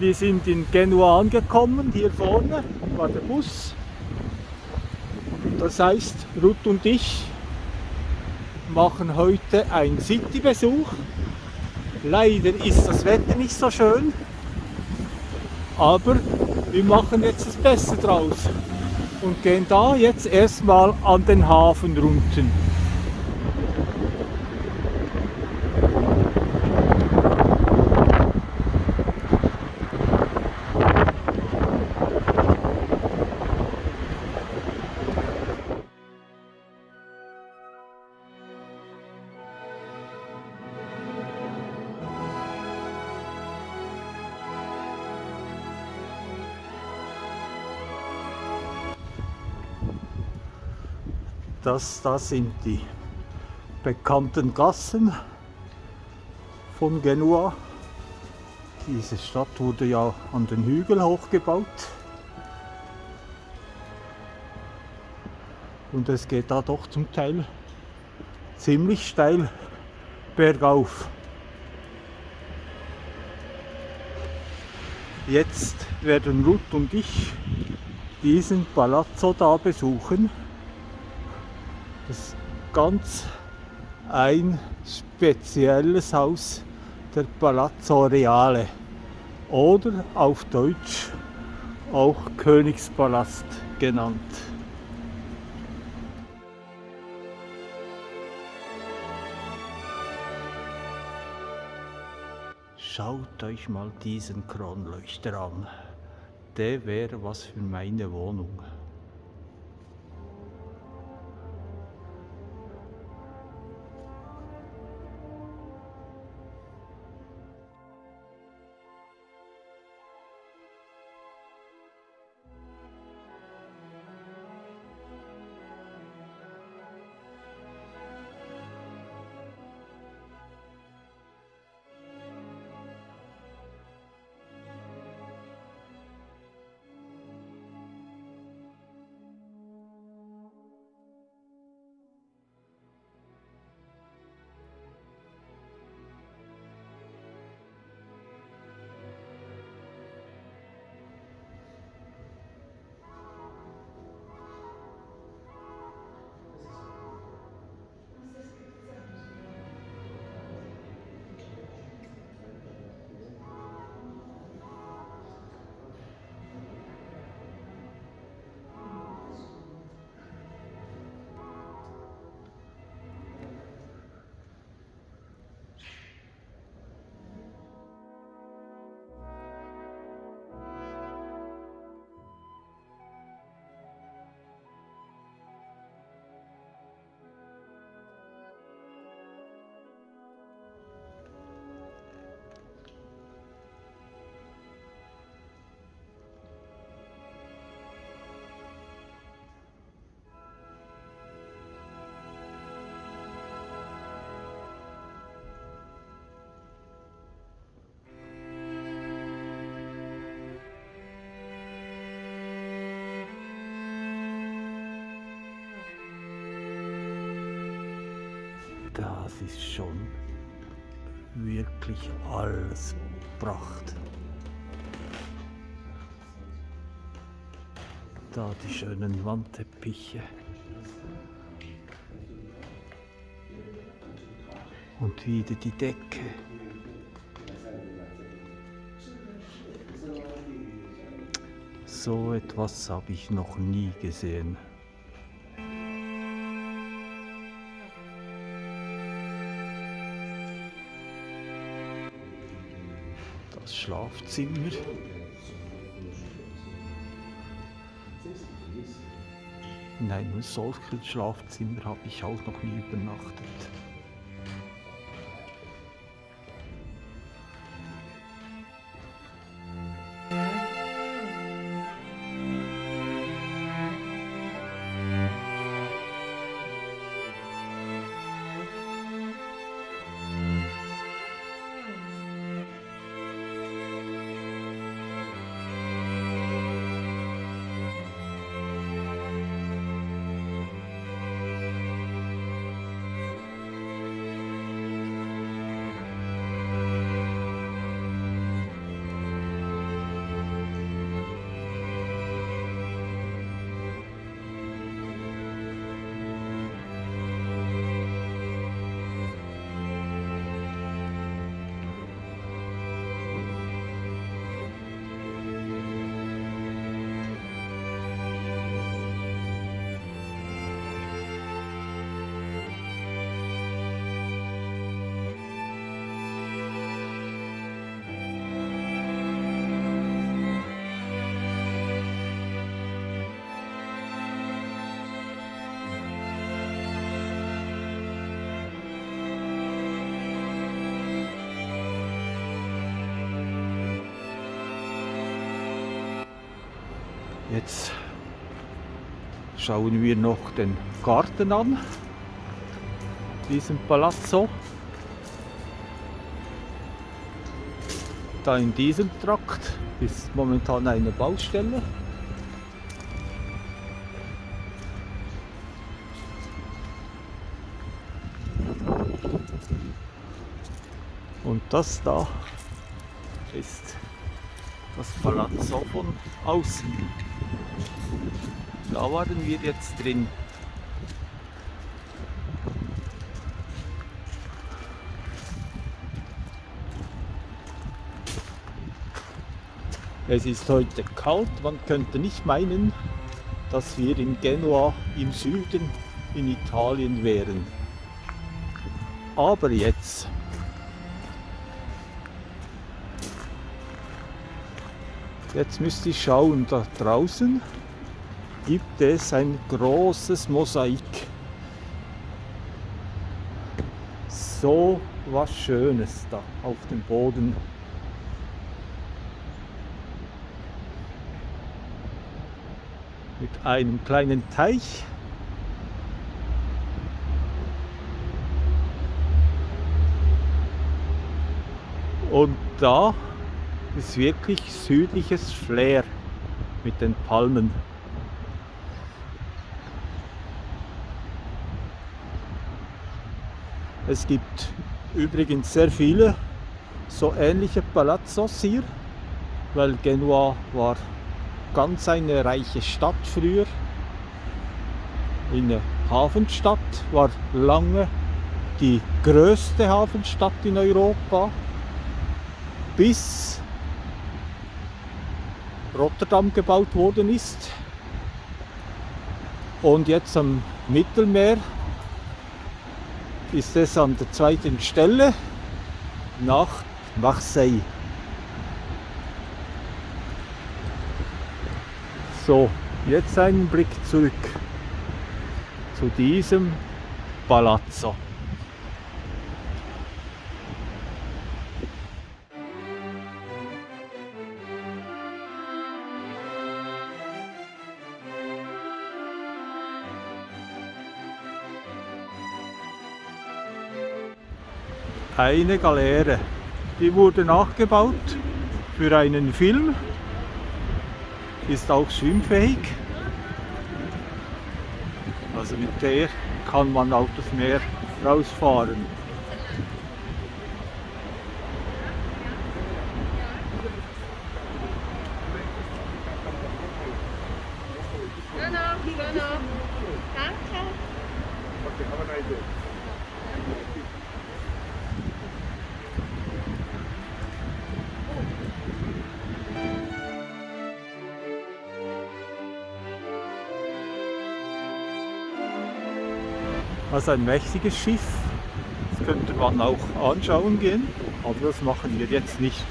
Wir sind in Genua angekommen, hier vorne war der Bus. Das heißt, Ruth und ich machen heute einen City-Besuch. Leider ist das Wetter nicht so schön, aber wir machen jetzt das Beste draus und gehen da jetzt erstmal an den Hafen runter. Das, das sind die bekannten Gassen von Genua. Diese Stadt wurde ja an den Hügel hochgebaut. Und es geht da doch zum Teil ziemlich steil bergauf. Jetzt werden Ruth und ich diesen Palazzo da besuchen. Das ganz ein spezielles Haus, der Palazzo Reale oder auf Deutsch auch Königspalast genannt. Schaut euch mal diesen Kronleuchter an. Der wäre was für meine Wohnung. Das ist schon wirklich alles Pracht. Da die schönen Wandteppiche. Und wieder die Decke. So etwas habe ich noch nie gesehen. Schlafzimmer. In einem solchen Schlafzimmer habe ich auch noch nie übernachtet. Schauen wir noch den Garten an, diesen Palazzo. Da in diesem Trakt ist momentan eine Baustelle. Und das da ist das Palazzo von außen. Da waren wir jetzt drin. Es ist heute kalt, man könnte nicht meinen, dass wir in Genua im Süden in Italien wären. Aber jetzt Jetzt müsste ich schauen, da draußen gibt es ein großes Mosaik. So was Schönes da auf dem Boden. Mit einem kleinen Teich. Und da ist wirklich südliches Flair mit den Palmen. Es gibt übrigens sehr viele so ähnliche Palazzos hier, weil Genua war ganz eine reiche Stadt früher. Eine Hafenstadt war lange die größte Hafenstadt in Europa, bis Rotterdam gebaut worden ist. Und jetzt am Mittelmeer ist es an der zweiten Stelle nach Marseille. So, jetzt einen Blick zurück zu diesem Palazzo. Eine Galeere. Die wurde nachgebaut für einen Film, ist auch schwimmfähig. Also mit der kann man auf das Meer rausfahren. Also ein mächtiges Schiff. Das könnte man auch anschauen gehen, aber das machen wir jetzt nicht.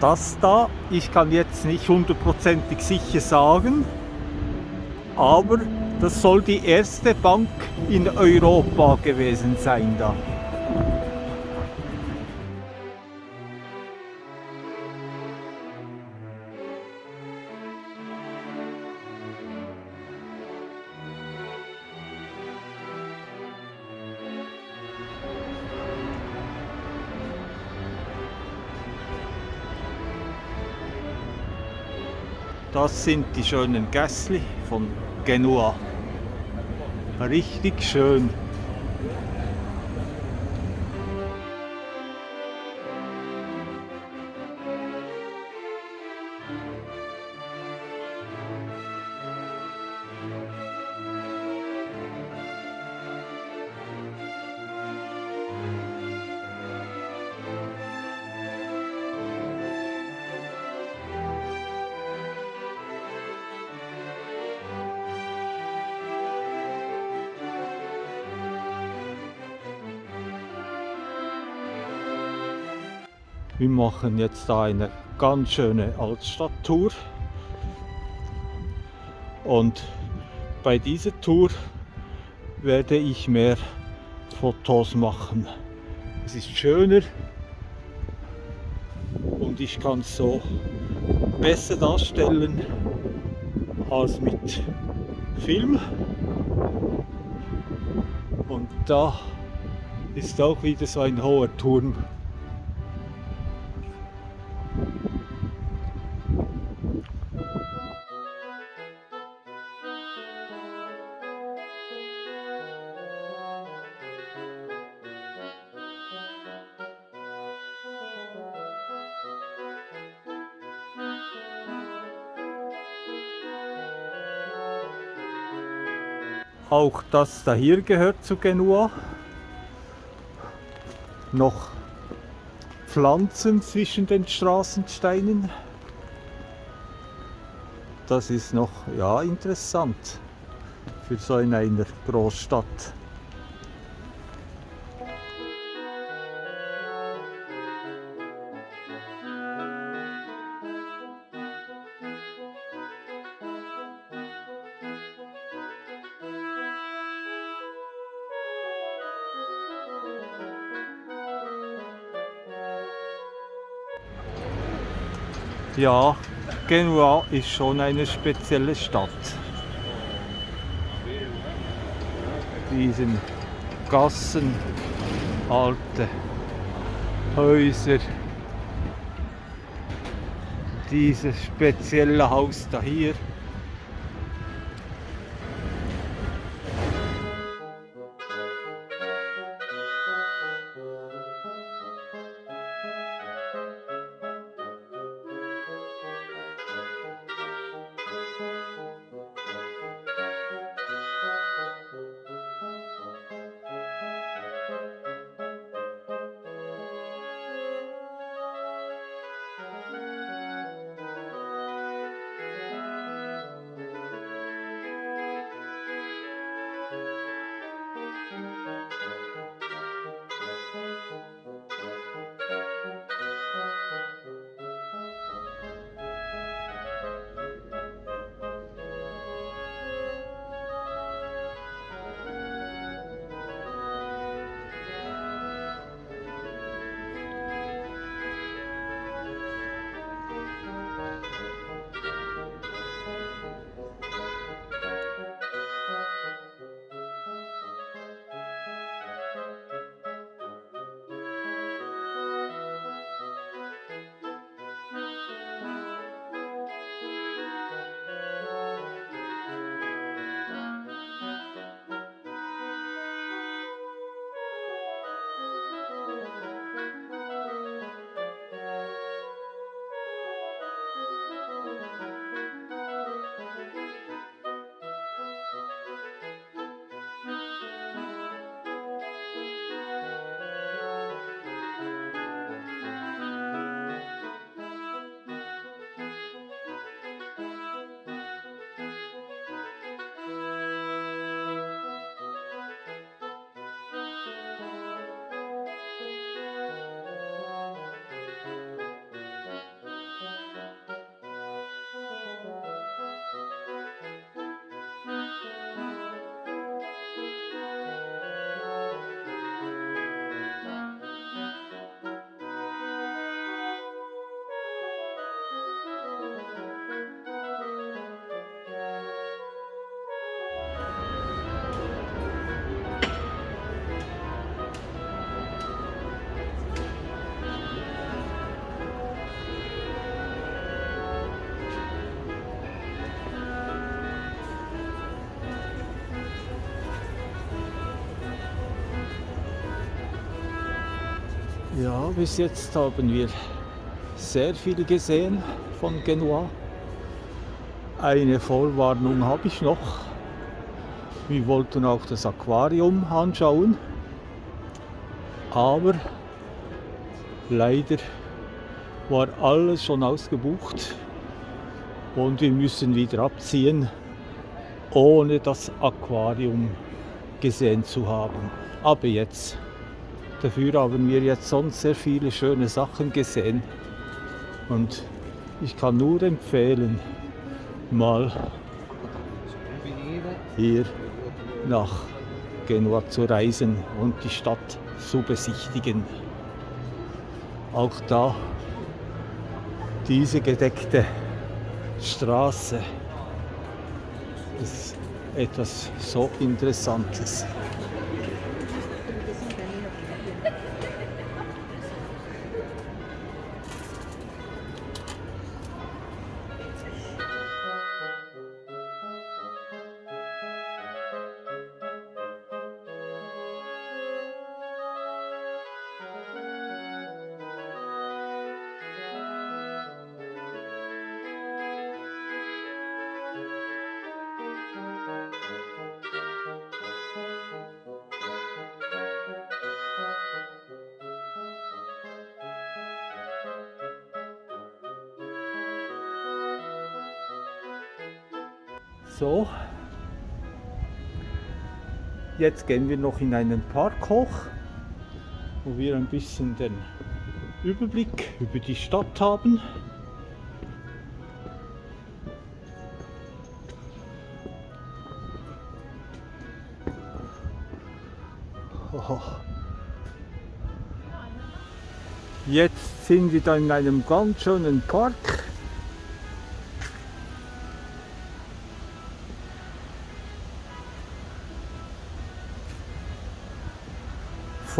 Das da, ich kann jetzt nicht hundertprozentig sicher sagen, aber das soll die erste Bank in Europa gewesen sein da. Das sind die schönen Gässli von Genua. Richtig schön. Machen jetzt da eine ganz schöne Altstadttour. Und bei dieser Tour werde ich mehr Fotos machen. Es ist schöner und ich kann es so besser darstellen als mit Film. Und da ist auch wieder so ein hoher Turm. Auch das da hier gehört zu Genua. Noch Pflanzen zwischen den Straßensteinen. Das ist noch ja, interessant für so in einer Großstadt. Ja, Genua ist schon eine spezielle Stadt. Diesen Gassen, alte Häuser, dieses spezielle Haus da hier. Bis jetzt haben wir sehr viel gesehen von Genua. Eine Vorwarnung habe ich noch. Wir wollten auch das Aquarium anschauen, aber leider war alles schon ausgebucht und wir müssen wieder abziehen, ohne das Aquarium gesehen zu haben. Aber jetzt Dafür haben wir jetzt sonst sehr viele schöne Sachen gesehen. Und ich kann nur empfehlen, mal hier nach Genua zu reisen und die Stadt zu besichtigen. Auch da diese gedeckte Straße ist etwas so Interessantes. So, jetzt gehen wir noch in einen Park hoch, wo wir ein bisschen den Überblick über die Stadt haben. Jetzt sind wir da in einem ganz schönen Park.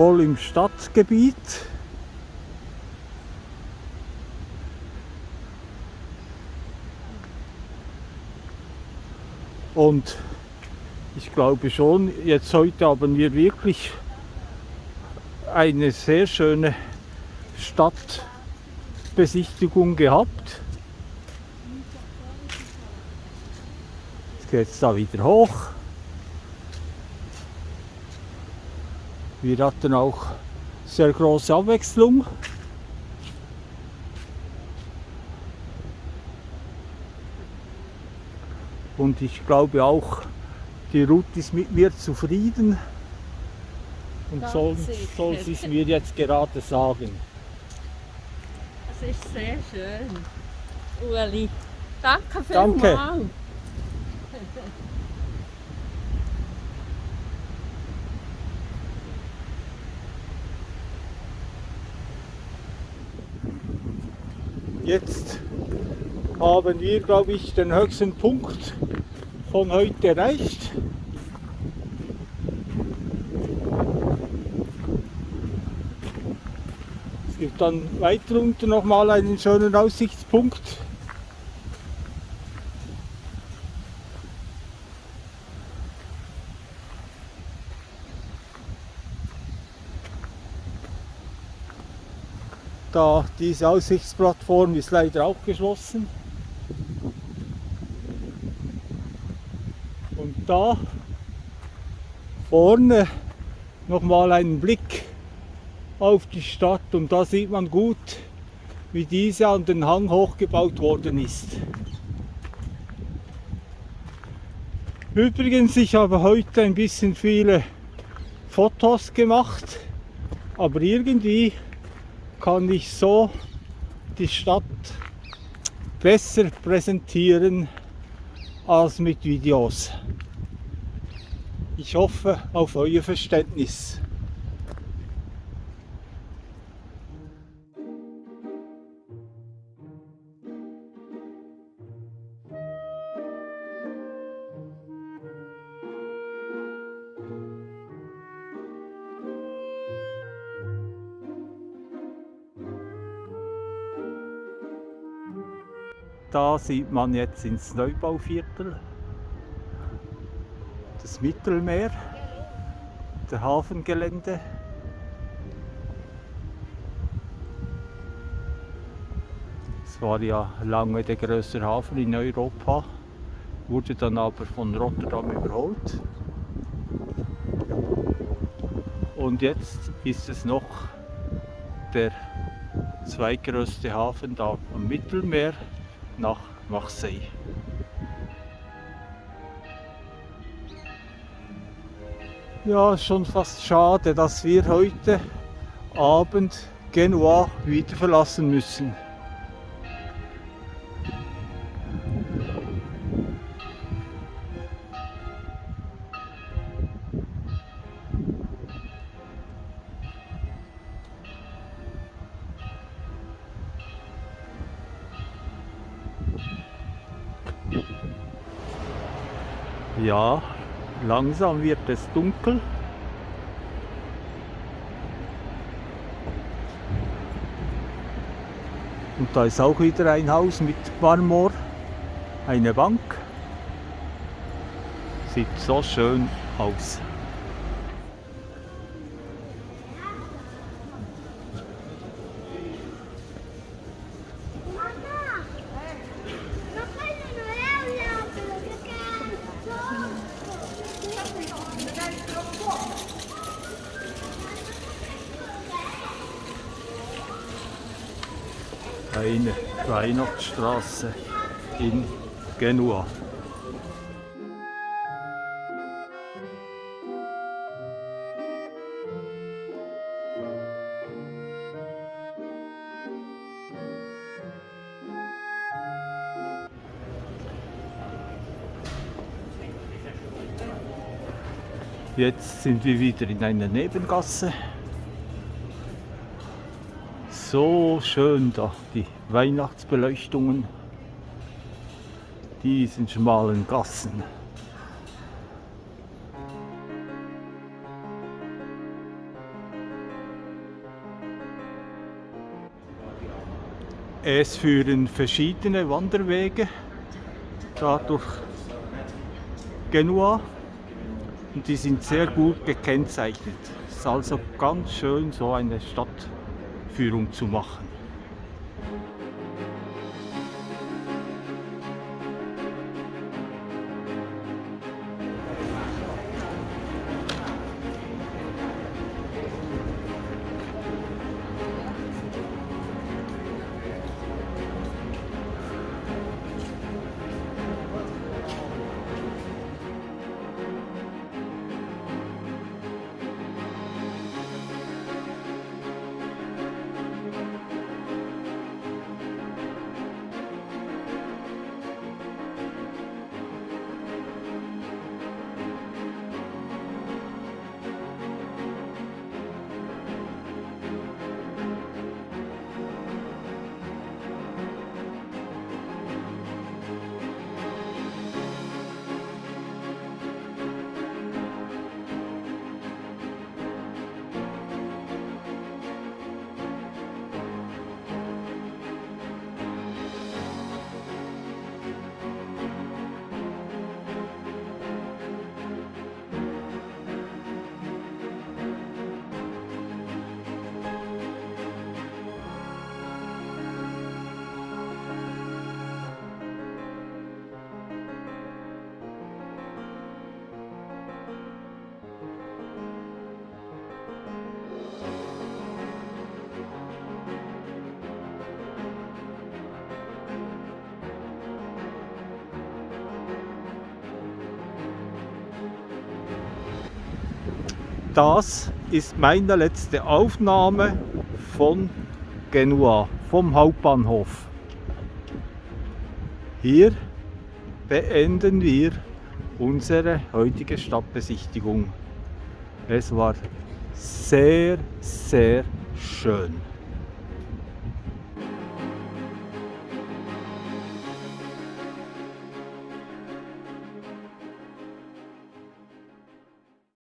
Voll im Stadtgebiet. Und ich glaube schon, jetzt heute haben wir wirklich eine sehr schöne Stadtbesichtigung gehabt. Jetzt geht es da wieder hoch. Wir hatten auch sehr große Abwechslung. Und ich glaube auch, die Ruth ist mit mir zufrieden und soll, soll sie es mir jetzt gerade sagen. Es ist sehr schön. Ueli, danke Danke. Jetzt haben wir, glaube ich, den höchsten Punkt von heute erreicht. Es gibt dann weiter unten nochmal einen schönen Aussichtspunkt. Da diese Aussichtsplattform ist leider auch geschlossen. Und da vorne nochmal einen Blick auf die Stadt und da sieht man gut, wie diese an den Hang hochgebaut worden ist. Übrigens, ich habe heute ein bisschen viele Fotos gemacht, aber irgendwie kann ich so die Stadt besser präsentieren als mit Videos. Ich hoffe auf euer Verständnis. Da sieht man jetzt ins Neubauviertel das Mittelmeer, der Hafengelände. Es war ja lange der größte Hafen in Europa, wurde dann aber von Rotterdam überholt. Und jetzt ist es noch der zweitgrößte Hafen da am Mittelmeer nach Marseille. Ja, schon fast schade, dass wir heute Abend Genua wieder verlassen müssen. Ja, langsam wird es dunkel. Und da ist auch wieder ein Haus mit Marmor, eine Bank. Sieht so schön aus. Eine Weihnachtsstraße in Genua. Jetzt sind wir wieder in einer Nebengasse. So schön da, die Weihnachtsbeleuchtungen, diesen schmalen Gassen. Es führen verschiedene Wanderwege da durch Genua und die sind sehr gut gekennzeichnet. Es ist also ganz schön so eine Stadtführung zu machen. Das ist meine letzte Aufnahme von Genua, vom Hauptbahnhof. Hier beenden wir unsere heutige Stadtbesichtigung. Es war sehr, sehr schön.